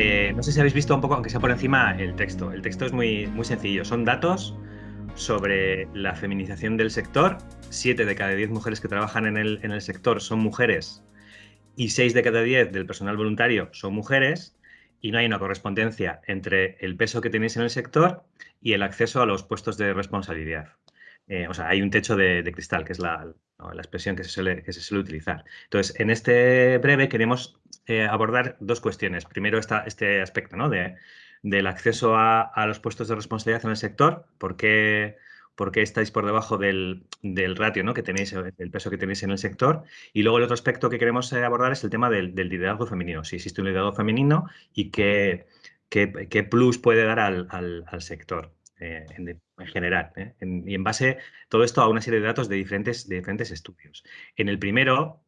Eh, no sé si habéis visto un poco, aunque sea por encima, el texto. El texto es muy, muy sencillo. Son datos sobre la feminización del sector. Siete de cada diez mujeres que trabajan en el, en el sector son mujeres y seis de cada diez del personal voluntario son mujeres y no hay una correspondencia entre el peso que tenéis en el sector y el acceso a los puestos de responsabilidad. Eh, o sea, hay un techo de, cristal, que es la, expresión que se, suele, que se, suele, utilizar. Entonces, en este breve queremos eh, abordar dos cuestiones. Primero, esta, este aspecto ¿no? de, del acceso a, a, los puestos de responsabilidad en el sector, por qué, por qué estáis por debajo del, del ratio ¿no? que tenéis, el peso que tenéis en el sector. Y luego el otro aspecto que queremos eh, abordar es el tema del, liderazgo femenino, si existe un liderazgo femenino y qué, qué, plus puede dar al, al, sector. Eh, en, en, general. En, y en base todo esto a una serie de datos de diferentes, de diferentes estudios. En el primero,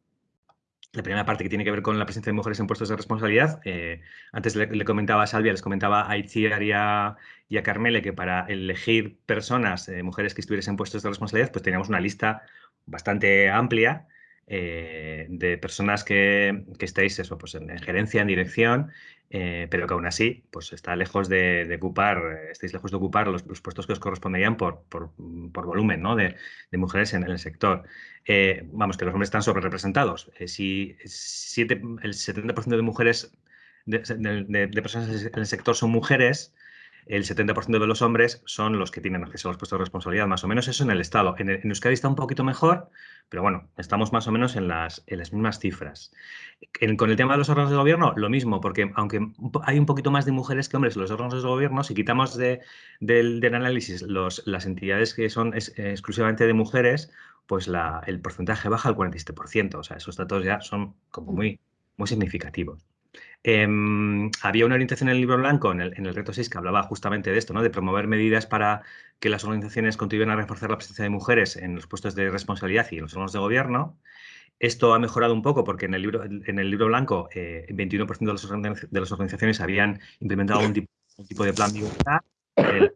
la primera parte que tiene que ver con la presencia de mujeres en puestos de responsabilidad, eh, antes le, comentaba a Salvia, les comentaba a Itziar y a, y Carmele que para elegir personas, eh, mujeres que estuviesen en puestos de responsabilidad, pues teníamos una lista bastante amplia eh, de personas que, que estáis eso, pues en, en, gerencia, en dirección, eh, pero que aún así pues está lejos de, ocupar, estáis lejos de ocupar los, los, puestos que os corresponderían por, por, por volumen ¿no? de, de, mujeres en, el sector. Eh, vamos, que los hombres están sobre representados. Eh, si siete, el 70% de mujeres, de, personas en el sector son mujeres, el 70% de los hombres son los que tienen acceso a los puestos de responsabilidad, más o menos eso en el Estado. En, en Euskadi está un poquito mejor, pero bueno, estamos más o menos en las, en las mismas cifras. En, con el tema de los órganos de gobierno, lo mismo, porque aunque hay un poquito más de mujeres que hombres en los órganos de gobierno, si quitamos de, del, del, análisis los, las entidades que son es, eh, exclusivamente de mujeres, pues la, el porcentaje baja al 47%. O sea, esos datos ya son como muy, muy significativos. Eh, había una orientación en el libro blanco, en el, en el, reto 6, que hablaba justamente de esto, ¿no? de promover medidas para que las organizaciones contribuyan a reforzar la presencia de mujeres en los puestos de responsabilidad y en los órganos de gobierno. Esto ha mejorado un poco porque en el libro, en el libro blanco eh, 21% de, las organizaciones habían implementado un tipo, un tipo de plan de igualdad. El,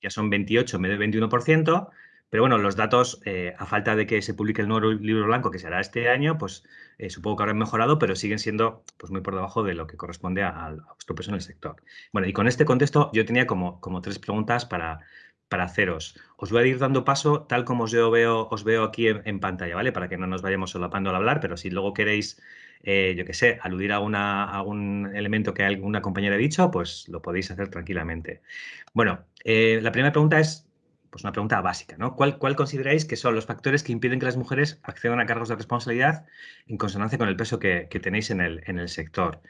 ya son 28 en vez de 21%. Pero bueno, los datos, eh, a falta de que se publique el nuevo libro blanco, que será este año, pues eh, supongo que habrán mejorado, pero siguen siendo pues, muy por debajo de lo que corresponde a, vuestro peso en el sector. Bueno, y con este contexto yo tenía como, como tres preguntas para, para haceros. Os voy a ir dando paso tal como os veo, os veo aquí en, pantalla, ¿vale? Para que no nos vayamos solapando al hablar, pero si luego queréis, eh, yo qué sé, aludir a, una, a, algún elemento que alguna compañera ha dicho, pues lo podéis hacer tranquilamente. Bueno, la primera pregunta es pues una pregunta básica, ¿no? ¿Cuál, ¿Cuál, consideráis que son los factores que impiden que las mujeres accedan a cargos de responsabilidad en consonancia con el peso que, que tenéis en el, en el sector?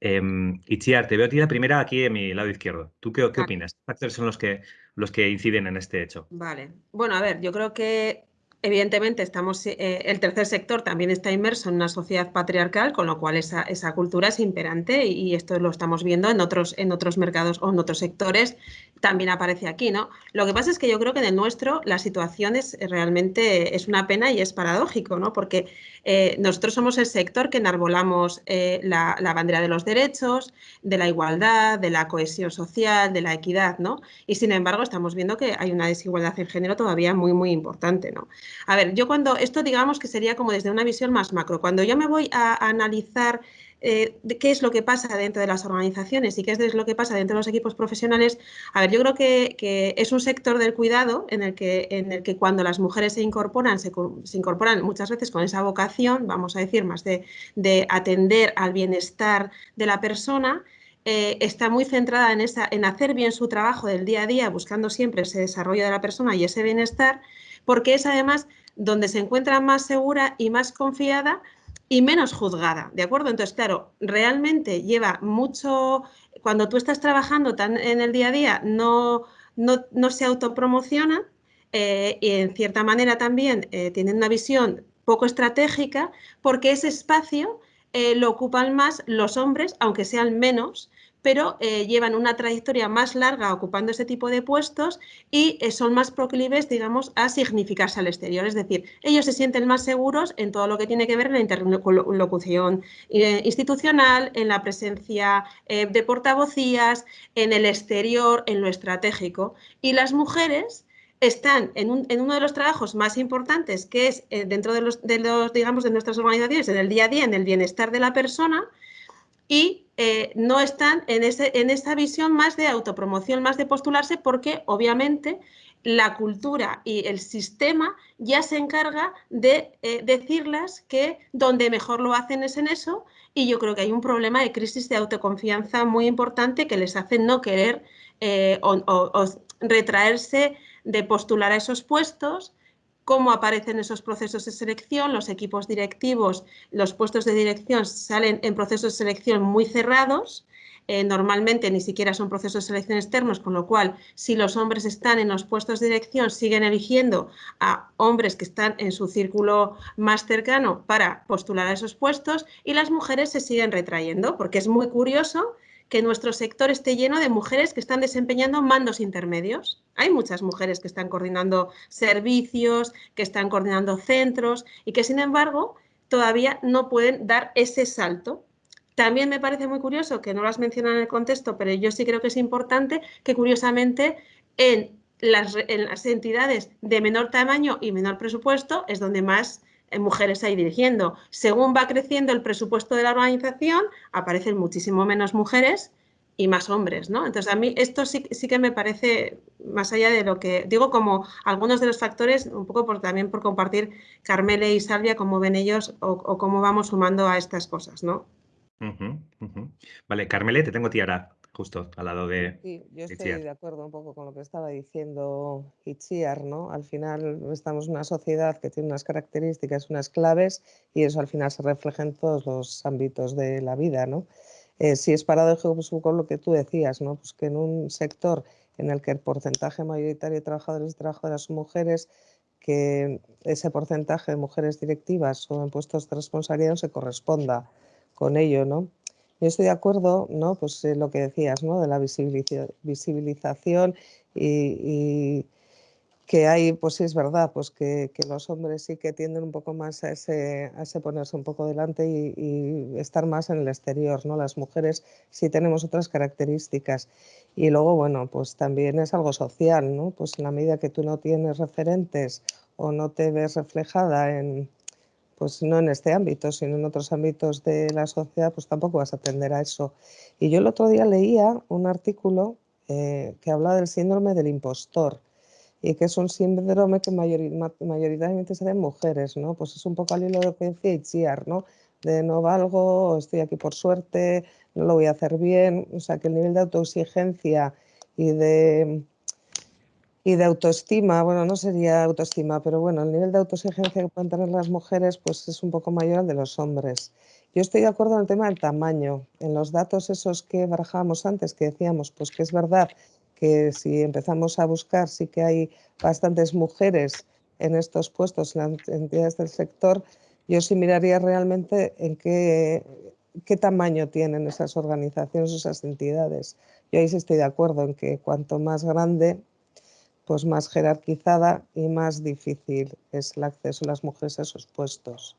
Eh, Itziar, te veo a ti la primera aquí en mi lado izquierdo. ¿Tú qué, qué opinas? ¿Qué factores son los que, los que inciden en este hecho? Vale. Bueno, a ver, yo creo que Evidentemente, estamos, eh, el tercer sector también está inmerso en una sociedad patriarcal, con lo cual esa, esa cultura es imperante y, y, esto lo estamos viendo en otros, en otros mercados o en otros sectores, también aparece aquí. ¿no? Lo que pasa es que yo creo que en el nuestro la situación es realmente es una pena y es paradójico, ¿no? porque eh, nosotros somos el sector que enarbolamos eh, la, la, bandera de los derechos, de la igualdad, de la cohesión social, de la equidad, ¿no? y sin embargo estamos viendo que hay una desigualdad en género todavía muy, muy importante. ¿no? A ver, yo cuando, esto digamos que sería como desde una visión más macro, cuando yo me voy a analizar eh, qué es lo que pasa dentro de las organizaciones y qué es lo que pasa dentro de los equipos profesionales, a ver, yo creo que, es un sector del cuidado en el que, en el que cuando las mujeres se incorporan, se, incorporan muchas veces con esa vocación, vamos a decir, más de, de atender al bienestar de la persona, eh, está muy centrada en, esa, en hacer bien su trabajo del día a día, buscando siempre ese desarrollo de la persona y ese bienestar, porque es además donde se encuentra más segura y más confiada y menos juzgada, ¿de acuerdo? Entonces, claro, realmente lleva mucho, cuando tú estás trabajando tan en el día a día, no, no, no se autopromociona eh, y en cierta manera también eh, tienen una visión poco estratégica porque ese espacio eh, lo ocupan más los hombres, aunque sean menos, pero eh, llevan una trayectoria más larga ocupando ese tipo de puestos y eh, son más proclives, digamos, a significarse al exterior. Es decir, ellos se sienten más seguros en todo lo que tiene que ver en la interlocución eh, institucional, en la presencia de portavocías, en el exterior, en lo estratégico. Y las mujeres están en, un, en, uno de los trabajos más importantes, que es dentro de los, de los, digamos, de nuestras organizaciones, en el día a día, en el bienestar de la persona, y eh, no están en, ese, en esa visión más de autopromoción, más de postularse, porque obviamente la cultura y el sistema ya se encarga de eh, decirles que donde mejor lo hacen es en eso y yo creo que hay un problema de crisis de autoconfianza muy importante que les hace no querer eh, o, retraerse de postular a esos puestos, cómo aparecen esos procesos de selección, los equipos directivos, los puestos de dirección salen en procesos de selección muy cerrados, eh, normalmente ni siquiera son procesos de selección externos, con lo cual si los hombres están en los puestos de dirección siguen eligiendo a hombres que están en su círculo más cercano para postular a esos puestos y las mujeres se siguen retrayendo, porque es muy curioso que nuestro sector esté lleno de mujeres que están desempeñando mandos intermedios. Hay muchas mujeres que están coordinando servicios, que están coordinando centros y que sin embargo todavía no pueden dar ese salto también me parece muy curioso, que no lo has mencionado en el contexto, pero yo sí creo que es importante que curiosamente en las, entidades de menor tamaño y menor presupuesto es donde más mujeres hay dirigiendo. Según va creciendo el presupuesto de la organización, aparecen muchísimo menos mujeres y más hombres, ¿no? Entonces, a mí esto sí, que me parece, más allá de lo que digo, como algunos de los factores, un poco también por compartir Carmele y Salvia, cómo ven ellos o, cómo vamos sumando a estas cosas, ¿no? Vale, Carmele, te tengo a ti ahora, justo al lado de Sí, yo estoy de acuerdo un poco con lo que estaba diciendo Itziar, ¿no? Al final estamos en una sociedad que tiene unas características, unas claves, y eso al final se refleja en todos los ámbitos de la vida, ¿no? Eh, si es paradójico, pues con lo que tú decías, ¿no? Pues que en un sector en el que el porcentaje mayoritario de trabajadores y trabajadoras son mujeres, que ese porcentaje de mujeres directivas o en puestos de responsabilidad no se corresponda con ello, ¿no? Yo estoy de acuerdo, ¿no? Pues lo que decías, ¿no? De la visibilización y, que hay, pues sí es verdad, pues que, los hombres sí que tienden un poco más a ese, a ese ponerse un poco delante y, estar más en el exterior, ¿no? Las mujeres sí tenemos otras características. Y luego, bueno, pues también es algo social, ¿no? Pues en la medida que tú no tienes referentes o no te ves reflejada en, pues no en este ámbito, sino en otros ámbitos de la sociedad, pues tampoco vas a atender a eso. Y yo el otro día leía un artículo eh, que habla del síndrome del impostor y que es un síndrome que mayoritariamente se da en mujeres, ¿no? Pues es un poco al hilo de lo que decía Itziar, ¿no? De no valgo, estoy aquí por suerte, no lo voy a hacer bien, o sea que el nivel de autoexigencia y de y de autoestima, bueno, no sería autoestima, pero bueno, el nivel de autoexigencia que pueden tener las mujeres pues es un poco mayor al de los hombres. Yo estoy de acuerdo en el tema del tamaño. En los datos esos que barajábamos antes, que decíamos, pues que es verdad que si empezamos a buscar, sí que hay bastantes mujeres en estos puestos, en las entidades del sector, yo sí miraría realmente en qué, qué tamaño tienen esas organizaciones, esas entidades. Yo ahí sí estoy de acuerdo en que cuanto más grande, pues más jerarquizada y más difícil es el acceso de las mujeres a esos puestos.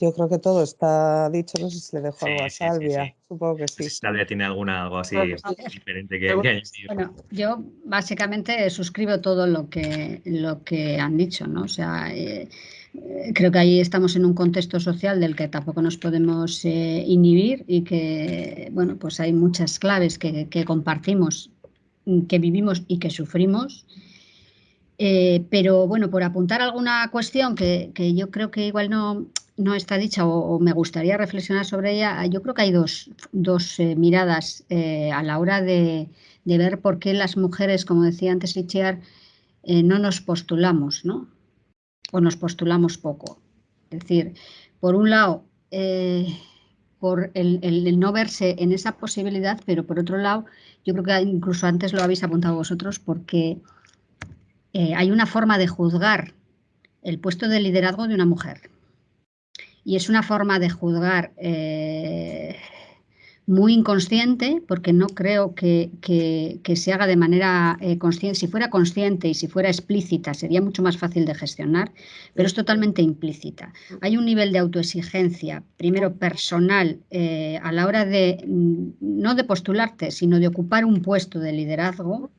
Yo creo que todo está dicho, no sé si le dejo algo a Salvia, supongo que sí. Salvia tiene alguna, algo así diferente que, que Bueno, yo básicamente suscribo todo lo que, lo que han dicho, ¿no? O sea, eh, eh, creo que ahí estamos en un contexto social del que tampoco nos podemos eh, inhibir y que, bueno, pues hay muchas claves que, que compartimos que vivimos y que sufrimos. Eh, pero bueno, por apuntar alguna cuestión que, yo creo que igual no, no está dicha o, me gustaría reflexionar sobre ella, yo creo que hay dos, eh, miradas eh, a la hora de, ver por qué las mujeres, como decía antes Lichiar, no nos postulamos, ¿no? O nos postulamos poco. Es decir, por un lado, por el, no verse en esa posibilidad, pero por otro lado, yo creo que incluso antes lo habéis apuntado vosotros, porque eh, hay una forma de juzgar el puesto de liderazgo de una mujer. Y es una forma de juzgar eh, muy inconsciente, porque no creo que, se haga de manera eh, consciente. Si fuera consciente y si fuera explícita, sería mucho más fácil de gestionar, pero es totalmente implícita. Hay un nivel de autoexigencia, primero personal, eh, a la hora de, mm, no de postularte, sino de ocupar un puesto de liderazgo,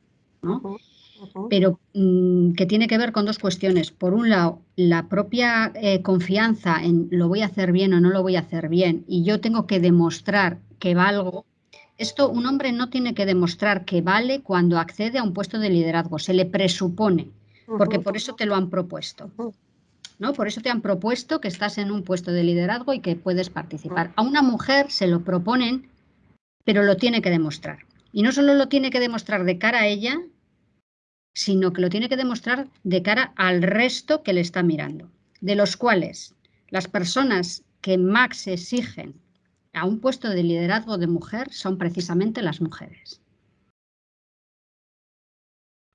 pero mm, que tiene que ver con dos cuestiones. Por un lado, la propia eh, confianza en lo voy a hacer bien o no lo voy a hacer bien y yo tengo que demostrar que valgo. Esto un hombre no tiene que demostrar que vale cuando accede a un puesto de liderazgo, se le presupone, porque por eso te lo han propuesto. ¿no? Por eso te han propuesto que estás en un puesto de liderazgo y que puedes participar. A una mujer se lo proponen, pero lo tiene que demostrar. Y no solo lo tiene que demostrar de cara a ella, sino que lo tiene que demostrar de cara al resto que le está mirando, de los cuales las personas que más exigen a un puesto de liderazgo de mujer son precisamente las mujeres.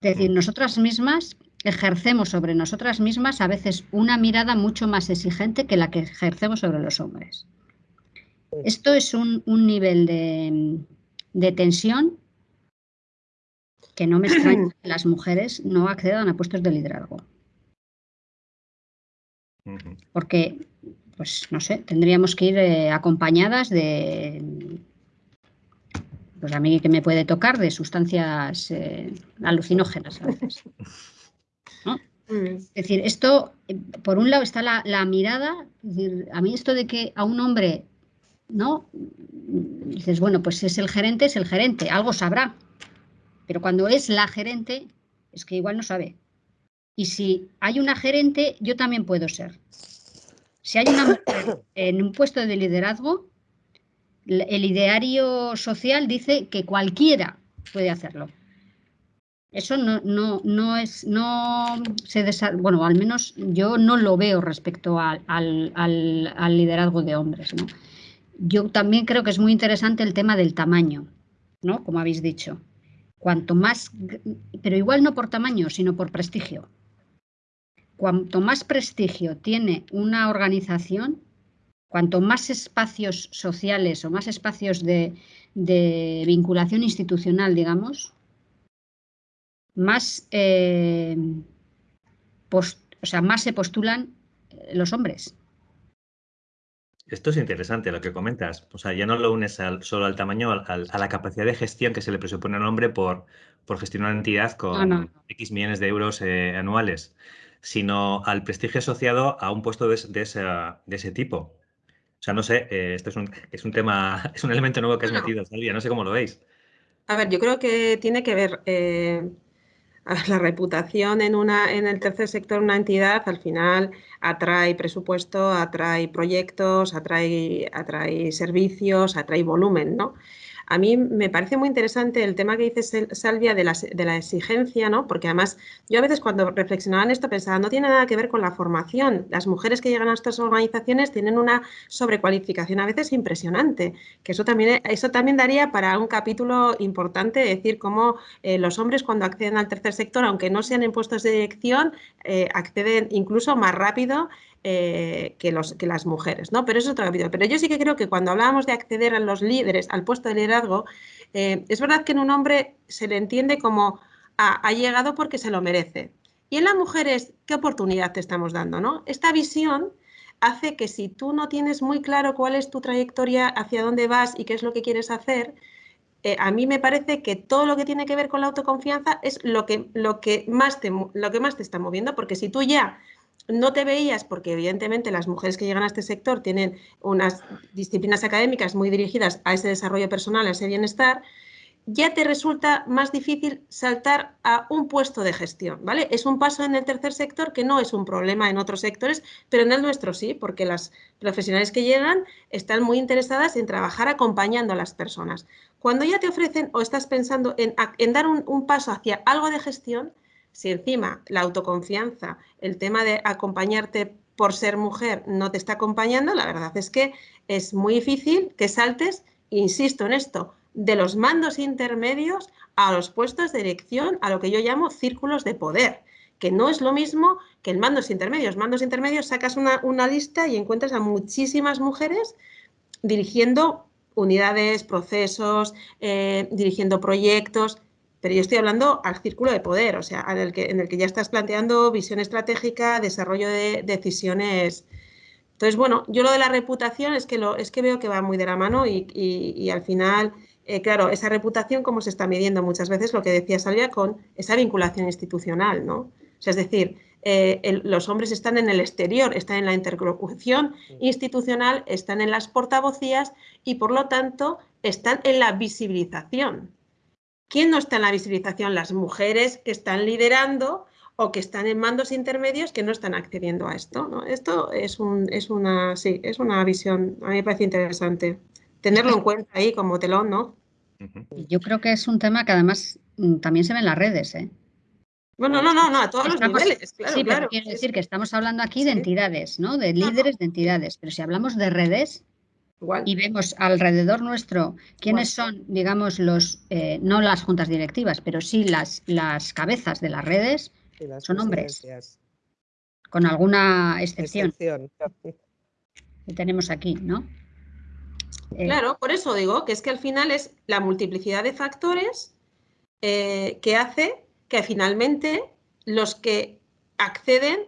Es decir, nosotras mismas ejercemos sobre nosotras mismas a veces una mirada mucho más exigente que la que ejercemos sobre los hombres. Esto es un, nivel de, tensión que no me extraña que las mujeres no accedan a puestos de liderazgo. Porque, pues no sé, tendríamos que ir eh, acompañadas de, pues a mí que me puede tocar, de sustancias eh, alucinógenas a veces. Mm. Es decir, esto, eh, por un lado está la, mirada, a mí esto de que a un hombre, ¿no? Dices, bueno, pues es el gerente, es el gerente, algo sabrá. Pero cuando es la gerente, es que igual no sabe. Y si hay una gerente, yo también puedo ser. Si hay una mujer en un puesto de liderazgo, el ideario social dice que cualquiera puede hacerlo. Eso no, no, no es, no se bueno, al menos yo no lo veo respecto al, al, liderazgo de hombres. ¿no? Yo también creo que es muy interesante el tema del tamaño, ¿no? Como habéis dicho. Cuanto más, pero igual no por tamaño, sino por prestigio. Cuanto más prestigio tiene una organización, cuanto más espacios sociales o más espacios de, de vinculación institucional, digamos, más, eh, o sea, más se postulan eh, los hombres. Esto es interesante lo que comentas. O sea, ya no lo unes solo al tamaño, a la capacidad de gestión que se le presupone al hombre por, por gestionar una entidad con X millones de euros eh, anuales, sino al prestigio asociado a un puesto de, ese tipo. O sea, no sé, esto es un, es un, tema, es un elemento nuevo que has metido, Salvia, no sé cómo lo veis. A ver, yo creo que tiene que ver la reputación en, una, en el tercer sector, una entidad, al final atrae presupuesto, atrae proyectos, atrae, atrae servicios, atrae volumen, ¿no? A mí me parece muy interesante el tema que dice Salvia de la, de la, exigencia, ¿no? Porque además yo a veces cuando reflexionaba en esto pensaba, no tiene nada que ver con la formación. Las mujeres que llegan a estas organizaciones tienen una sobrecualificación a veces impresionante, que eso también, eso también daría para un capítulo importante, decir cómo eh, los hombres cuando acceden al tercer sector, aunque no sean en puestos de dirección, eh, acceden incluso más rápido eh, que, las mujeres, ¿no? Pero eso es otro capítulo. Pero yo sí que creo que cuando hablábamos de acceder a los líderes, al puesto de liderazgo, eh, es verdad que en un hombre se le entiende como ha, llegado porque se lo merece. Y en las mujeres, ¿qué oportunidad te estamos dando, no? Esta visión hace que si tú no tienes muy claro cuál es tu trayectoria, hacia dónde vas y qué es lo que quieres hacer, eh, a mí me parece que todo lo que tiene que ver con la autoconfianza es lo que, lo que, más, lo que más te está moviendo, porque si tú ya no te veías, porque evidentemente las mujeres que llegan a este sector tienen unas disciplinas académicas muy dirigidas a ese desarrollo personal, a ese bienestar, ya te resulta más difícil saltar a un puesto de gestión, ¿vale? Es un paso en el tercer sector que no es un problema en otros sectores, pero en el nuestro sí, porque las profesionales que llegan están muy interesadas en trabajar acompañando a las personas. Cuando ya te ofrecen o estás pensando en, dar un paso hacia algo de gestión, si encima la autoconfianza, el tema de acompañarte por ser mujer no te está acompañando, la verdad es que es muy difícil que saltes, insisto en esto, de los mandos intermedios a los puestos de dirección, a lo que yo llamo círculos de poder, que no es lo mismo que el mandos intermedios. Mandos intermedios sacas una, lista y encuentras a muchísimas mujeres dirigiendo unidades, procesos, eh, dirigiendo proyectos pero yo estoy hablando al círculo de poder, o sea, en el que, en el que ya estás planteando visión estratégica, desarrollo de decisiones. Entonces, bueno, yo lo de la reputación es que, lo, es que veo que va muy de la mano y, al final eh, claro, esa reputación, ¿cómo se está midiendo? Muchas veces lo que decía Salvia con esa vinculación institucional, ¿no? es decir, eh, los hombres están en el exterior, están en la interlocución institucional, están en las portavocías y, por lo tanto, están en la visibilización. ¿Quién no está en la visibilización? Las mujeres que están liderando o que están en mandos intermedios que no están accediendo a esto. ¿no? Esto es, un, es, una, sí, es una visión, a mí me parece interesante. Tenerlo en cuenta ahí como telón, ¿no? Yo creo que es un tema que además mm, también se ve en las redes, ¿eh? Bueno, no, no, no, a todos los niveles, claro, sí, pero quiero decir que estamos hablando aquí de entidades, ¿no? De líderes de entidades, pero si hablamos de redes y vemos alrededor nuestro quiénes son, digamos, los, eh, no las juntas directivas, pero sí las, las cabezas de las redes, son hombres. Con alguna excepción. excepción. Que tenemos aquí, ¿no? Eh, claro, por eso digo que es que al final es la multiplicidad de factores eh, que hace que finalmente los que acceden,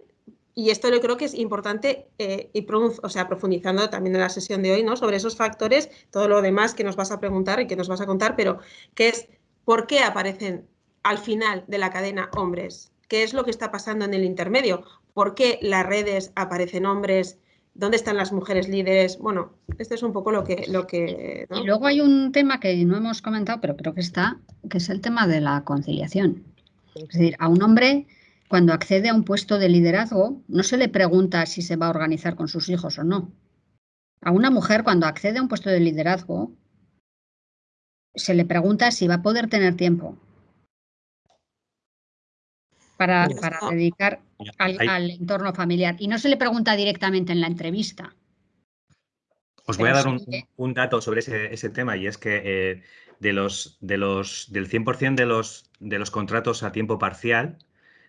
y esto yo creo que es importante, eh, y o sea, profundizando también en la sesión de hoy, ¿no? Sobre esos factores, todo lo demás que nos vas a preguntar y que nos vas a contar, pero que es por qué aparecen al final de la cadena hombres, qué es lo que está pasando en el intermedio, por qué las redes aparecen hombres, dónde están las mujeres líderes. Bueno, este es un poco lo que... Lo que Y luego hay un tema que no hemos comentado, pero creo que está, que es el tema de la conciliación. Es decir, a un hombre cuando accede a un puesto de liderazgo no se le pregunta si se va a organizar con sus hijos o no. A una mujer cuando accede a un puesto de liderazgo se le pregunta si va a poder tener tiempo para, dedicar al, entorno familiar. Y no se le pregunta directamente en la entrevista. Os voy a dar un, dato sobre ese, tema y es que eh, de los, de los, del 100% de los, de los contratos a tiempo parcial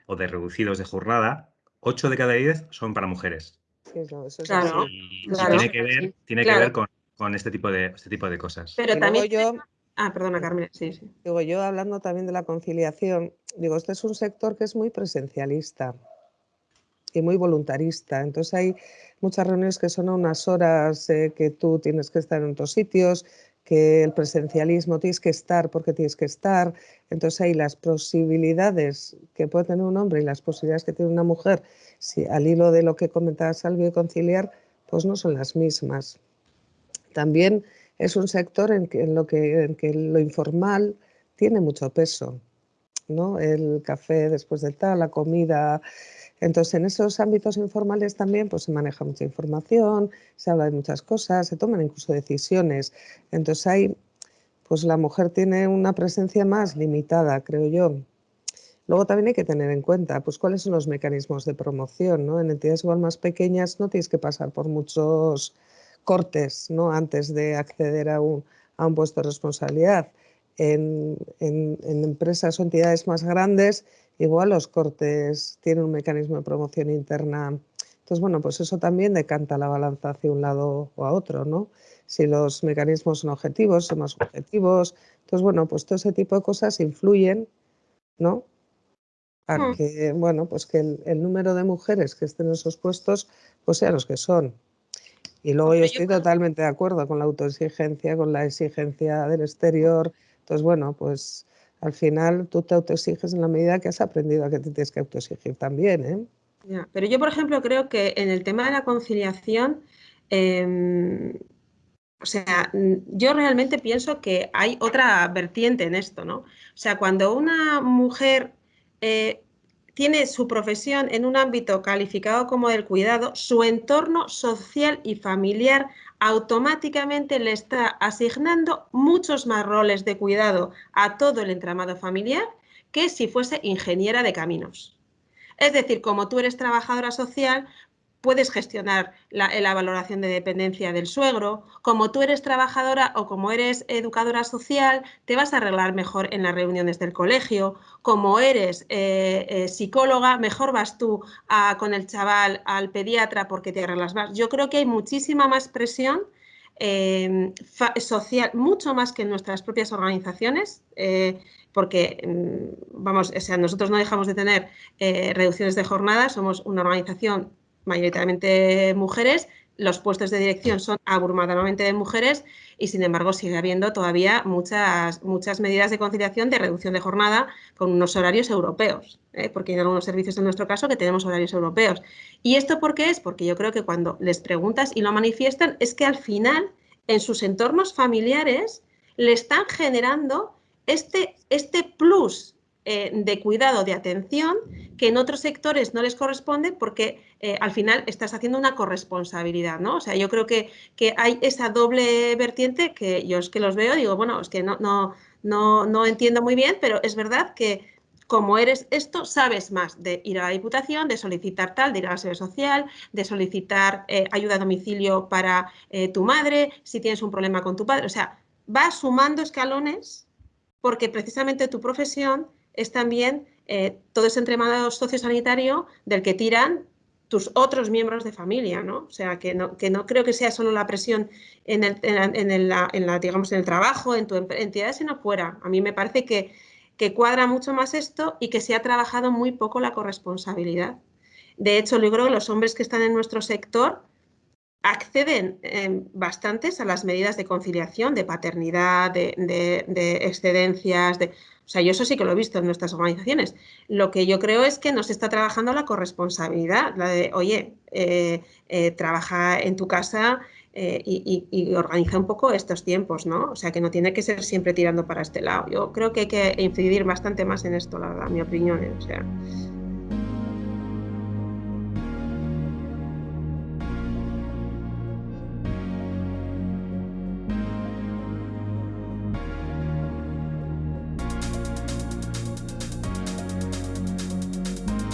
o de reducidos de jornada, 8 de cada 10 son para mujeres. Sí, eso claro, y, tiene que ver, tiene que ver con, este, tipo de, este tipo de cosas. Pero también yo... Ah, perdona, Carmen, sí, sí. Digo, yo hablando también de la conciliación, digo, este es un sector que es muy presencialista y muy voluntarista. Entonces hay muchas reuniones que son a unas horas eh, que tú tienes que estar en otros sitios, que el presencialismo tienes que estar porque tienes que estar. Entonces hay las posibilidades que puede tener un hombre y las posibilidades que tiene una mujer, si al hilo de lo que comentaba Salvio, conciliar, pues no son las mismas. También es un sector en, que, lo que, en que lo informal tiene mucho peso. ¿no? El café después de tal, la comida, entonces, en esos ámbitos informales también pues, se maneja mucha información, se habla de muchas cosas, se toman incluso decisiones. Entonces, ahí pues la mujer tiene una presencia más limitada, creo yo. Luego también hay que tener en cuenta pues, cuáles son los mecanismos de promoción. ¿no? En entidades igual más pequeñas no tienes que pasar por muchos cortes ¿no? antes de acceder a un, a puesto de responsabilidad. En, en empresas o entidades más grandes Igual los cortes tienen un mecanismo de promoción interna. Entonces, bueno, pues eso también decanta la balanza hacia un lado o a otro, ¿no? Si los mecanismos son objetivos, son más objetivos. Entonces, bueno, pues todo ese tipo de cosas influyen, ¿no? A hmm. que, bueno, pues que el, número de mujeres que estén en esos puestos, pues sean los que son. Y luego yo estoy totalmente de acuerdo con la autoexigencia, con la exigencia del exterior. Entonces, bueno, pues al final tú te autoexiges en la medida que has aprendido a que te tienes que autoexigir también. ¿eh? pero yo, por ejemplo, creo que en el tema de la conciliación, em, o sea, yo realmente pienso que hay otra vertiente en esto, ¿no? O sea, cuando una mujer eh, tiene su profesión en un ámbito calificado como del cuidado, su entorno social y familiar automáticamente le está asignando muchos más roles de cuidado a todo el entramado familiar que si fuese ingeniera de caminos. Es decir, como tú eres trabajadora social, puedes gestionar la, valoración de dependencia del suegro, como tú eres trabajadora o como eres educadora social, te vas a arreglar mejor en las reuniones del colegio, como eres eh, eh, psicóloga, mejor vas tú con el chaval al pediatra porque te arreglas más. Yo creo que hay muchísima más presión em, social, mucho más que en nuestras propias organizaciones, eh, porque, mm, vamos, o sea, nosotros no dejamos de tener reducciones de jornada, somos una organización mayoritariamente mujeres, los puestos de dirección son abrumadoramente de mujeres y sin embargo sigue habiendo todavía muchas, muchas medidas de conciliación de reducción de jornada con unos horarios europeos, ¿eh? porque hay algunos servicios en nuestro caso que tenemos horarios europeos. ¿Y esto por qué es? Porque yo creo que cuando les preguntas y lo manifiestan es que al final en sus entornos familiares le están generando este, este plus eh, de cuidado, de atención, que en otros sectores no les corresponde porque eh, al final estás haciendo una corresponsabilidad, ¿no? O sea, yo creo que, que, hay esa doble vertiente que yo es que los veo, digo, bueno, es que no, no, no, no entiendo muy bien, pero es verdad que como eres esto, sabes más de ir a la Diputación, de solicitar tal, de ir a la sede social, de solicitar eh, ayuda a domicilio para tu madre, si tienes un problema con tu padre. O sea, vas sumando escalones porque precisamente tu profesión es también eh, todo ese entramado sociosanitario del que tiran tus otros miembros de familia, ¿no? O sea, que no, que no creo que sea solo la presión en el, en, la, digamos, en el trabajo, en tu entidad, sino fuera. A mí me parece que, que cuadra mucho más esto y que se ha trabajado muy poco la corresponsabilidad. De hecho, yo creo que los hombres que están en nuestro sector acceden eh, bastantes a las medidas de conciliación, de paternidad, de, de excedencias, de, o sea, yo eso sí que lo he visto en nuestras organizaciones. Lo que yo creo es que nos está trabajando la corresponsabilidad, la de, oye, eh, eh, trabaja en tu casa eh, y, organiza un poco estos tiempos, ¿no? O sea, que no tiene que ser siempre tirando para este lado. Yo creo que hay que incidir bastante más en esto, la verdad, mi opinión. O sea,